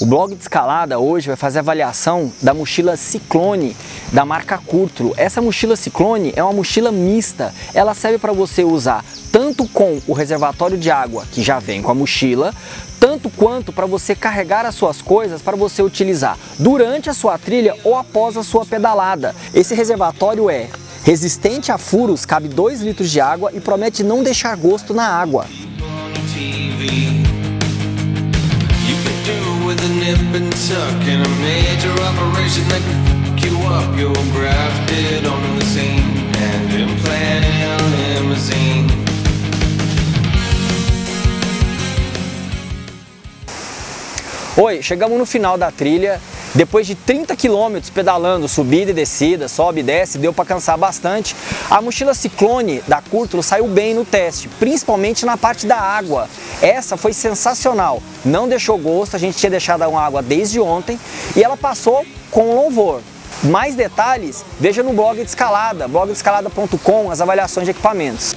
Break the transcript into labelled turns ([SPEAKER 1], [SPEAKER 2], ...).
[SPEAKER 1] O blog de escalada hoje vai fazer avaliação da mochila Ciclone da marca Curtro. Essa mochila Ciclone é uma mochila mista. Ela serve para você usar tanto com o reservatório de água que já vem com a mochila, tanto quanto para você carregar as suas coisas para você utilizar durante a sua trilha ou após a sua pedalada. Esse reservatório é resistente a furos, cabe 2 litros de água e promete não deixar gosto na água. Nip and tuck in a major operation that fuck you up. You're grafted onto the scene and implanted a limousine. Oi, chegamos no final da trilha depois de 30 quilômetros pedalando, subida e descida, sobe e desce, deu para cansar bastante. A mochila Ciclone da Curtulo saiu bem no teste, principalmente na parte da água. Essa foi sensacional, não deixou gosto, a gente tinha deixado a água desde ontem e ela passou com louvor. Mais detalhes, veja no blog de escalada, blogdescalada.com, as avaliações de equipamentos.